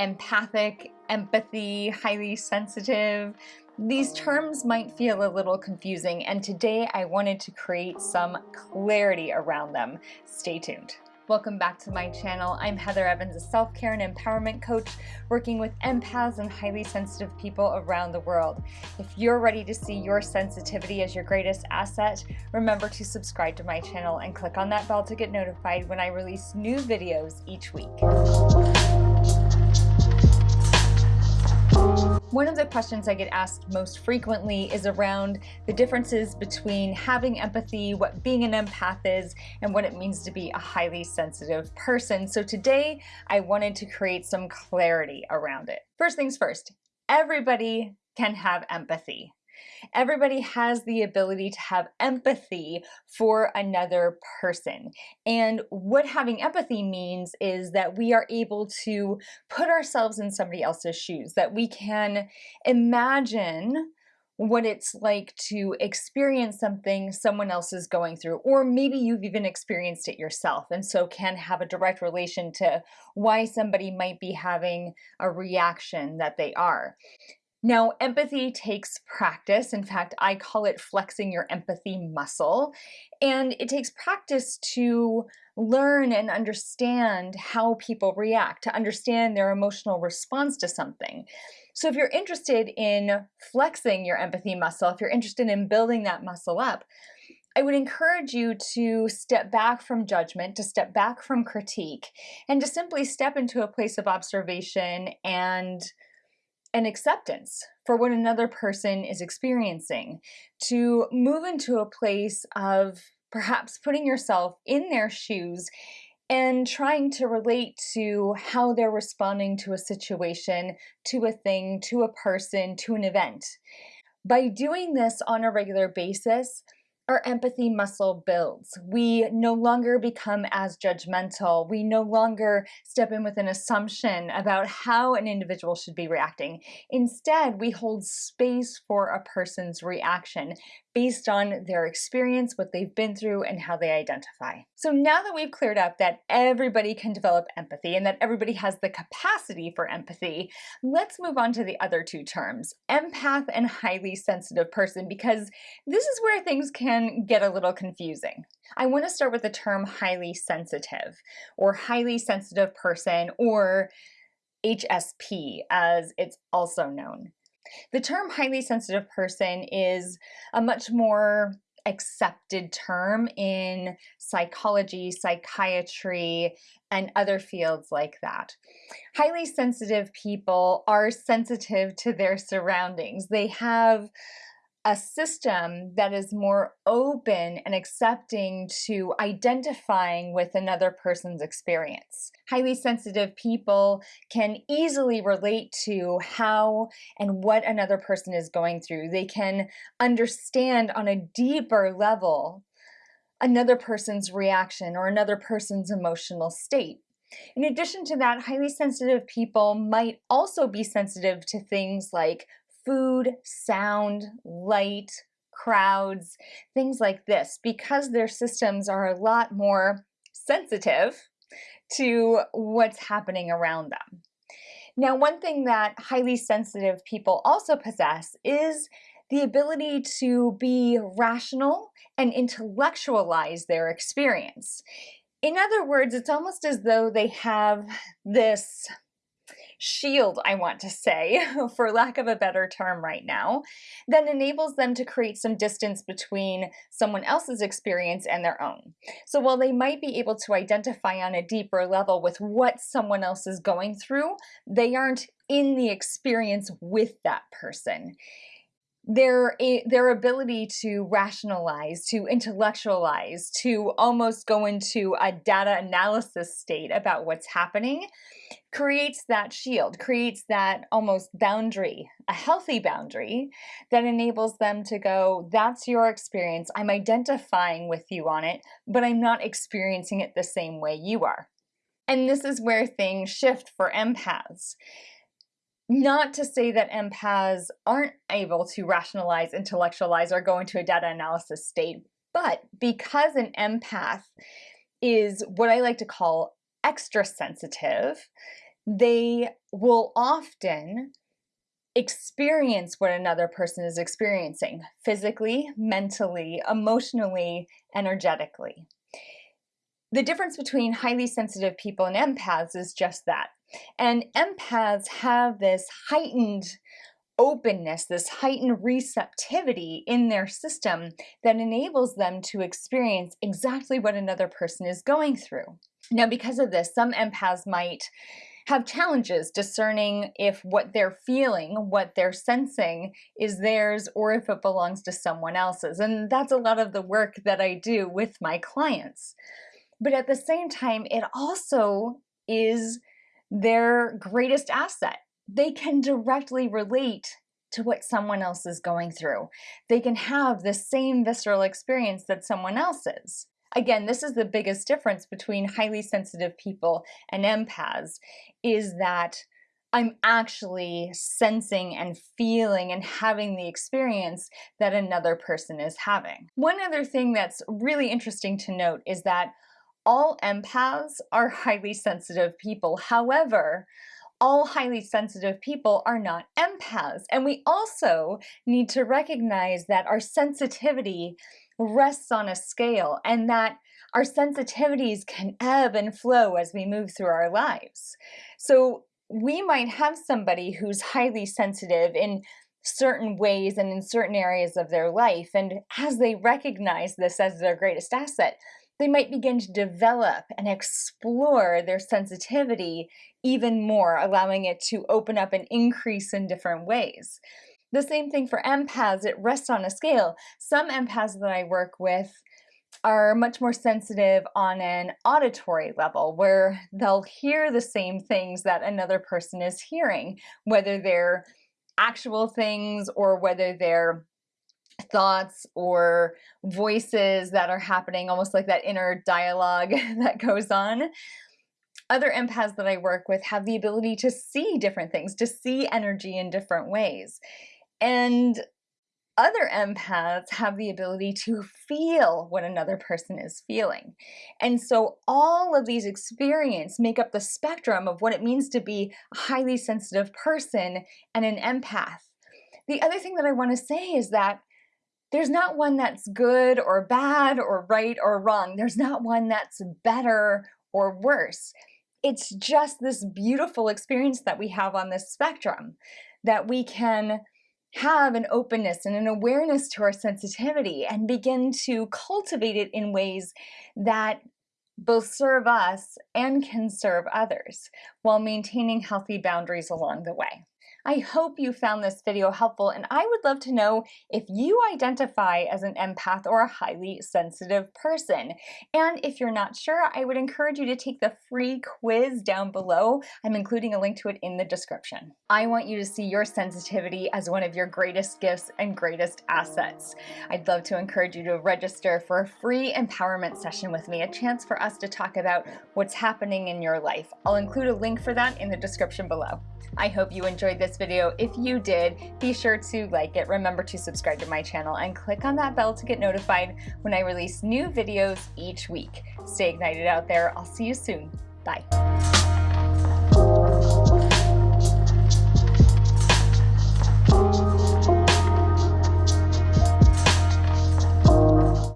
empathic, empathy, highly sensitive. These terms might feel a little confusing and today I wanted to create some clarity around them. Stay tuned. Welcome back to my channel. I'm Heather Evans, a self-care and empowerment coach working with empaths and highly sensitive people around the world. If you're ready to see your sensitivity as your greatest asset, remember to subscribe to my channel and click on that bell to get notified when I release new videos each week. One of the questions I get asked most frequently is around the differences between having empathy, what being an empath is, and what it means to be a highly sensitive person. So today I wanted to create some clarity around it. First things first, everybody can have empathy. Everybody has the ability to have empathy for another person. And what having empathy means is that we are able to put ourselves in somebody else's shoes, that we can imagine what it's like to experience something someone else is going through, or maybe you've even experienced it yourself and so can have a direct relation to why somebody might be having a reaction that they are. Now, empathy takes practice. In fact, I call it flexing your empathy muscle. And it takes practice to learn and understand how people react, to understand their emotional response to something. So if you're interested in flexing your empathy muscle, if you're interested in building that muscle up, I would encourage you to step back from judgment, to step back from critique, and to simply step into a place of observation and an acceptance for what another person is experiencing, to move into a place of perhaps putting yourself in their shoes and trying to relate to how they're responding to a situation, to a thing, to a person, to an event. By doing this on a regular basis, our empathy muscle builds. We no longer become as judgmental. We no longer step in with an assumption about how an individual should be reacting. Instead, we hold space for a person's reaction based on their experience, what they've been through, and how they identify. So now that we've cleared up that everybody can develop empathy and that everybody has the capacity for empathy, let's move on to the other two terms, empath and highly sensitive person, because this is where things can get a little confusing. I want to start with the term highly sensitive or highly sensitive person or HSP as it's also known. The term highly sensitive person is a much more accepted term in psychology, psychiatry, and other fields like that. Highly sensitive people are sensitive to their surroundings. They have a system that is more open and accepting to identifying with another person's experience. Highly sensitive people can easily relate to how and what another person is going through. They can understand on a deeper level another person's reaction or another person's emotional state. In addition to that, highly sensitive people might also be sensitive to things like food, sound, light, crowds, things like this, because their systems are a lot more sensitive to what's happening around them. Now, one thing that highly sensitive people also possess is the ability to be rational and intellectualize their experience. In other words, it's almost as though they have this shield, I want to say, for lack of a better term right now, that enables them to create some distance between someone else's experience and their own. So while they might be able to identify on a deeper level with what someone else is going through, they aren't in the experience with that person their eh, their ability to rationalize, to intellectualize, to almost go into a data analysis state about what's happening creates that shield, creates that almost boundary, a healthy boundary that enables them to go, that's your experience. I'm identifying with you on it, but I'm not experiencing it the same way you are. And this is where things shift for empaths. Not to say that empaths aren't able to rationalize, intellectualize, or go into a data analysis state, but because an empath is what I like to call extra sensitive, they will often experience what another person is experiencing physically, mentally, emotionally, energetically. The difference between highly sensitive people and empaths is just that. And empaths have this heightened openness, this heightened receptivity in their system that enables them to experience exactly what another person is going through. Now, because of this, some empaths might have challenges discerning if what they're feeling, what they're sensing is theirs or if it belongs to someone else's. And that's a lot of the work that I do with my clients. But at the same time, it also is their greatest asset. They can directly relate to what someone else is going through. They can have the same visceral experience that someone else is. Again, this is the biggest difference between highly sensitive people and empaths is that I'm actually sensing and feeling and having the experience that another person is having. One other thing that's really interesting to note is that all empaths are highly sensitive people. However, all highly sensitive people are not empaths. And we also need to recognize that our sensitivity rests on a scale and that our sensitivities can ebb and flow as we move through our lives. So we might have somebody who's highly sensitive in certain ways and in certain areas of their life. And as they recognize this as their greatest asset, they might begin to develop and explore their sensitivity even more, allowing it to open up and increase in different ways. The same thing for empaths, it rests on a scale. Some empaths that I work with are much more sensitive on an auditory level where they'll hear the same things that another person is hearing, whether they're actual things or whether they're thoughts or voices that are happening, almost like that inner dialogue that goes on. Other empaths that I work with have the ability to see different things, to see energy in different ways. And other empaths have the ability to feel what another person is feeling. And so all of these experiences make up the spectrum of what it means to be a highly sensitive person and an empath. The other thing that I want to say is that there's not one that's good or bad or right or wrong. There's not one that's better or worse. It's just this beautiful experience that we have on this spectrum that we can have an openness and an awareness to our sensitivity and begin to cultivate it in ways that both serve us and can serve others while maintaining healthy boundaries along the way. I hope you found this video helpful and I would love to know if you identify as an empath or a highly sensitive person. And if you're not sure, I would encourage you to take the free quiz down below. I'm including a link to it in the description. I want you to see your sensitivity as one of your greatest gifts and greatest assets. I'd love to encourage you to register for a free empowerment session with me, a chance for us to talk about what's happening in your life. I'll include a link for that in the description below. I hope you enjoyed this video. If you did, be sure to like it, remember to subscribe to my channel, and click on that bell to get notified when I release new videos each week. Stay ignited out there. I'll see you soon. Bye.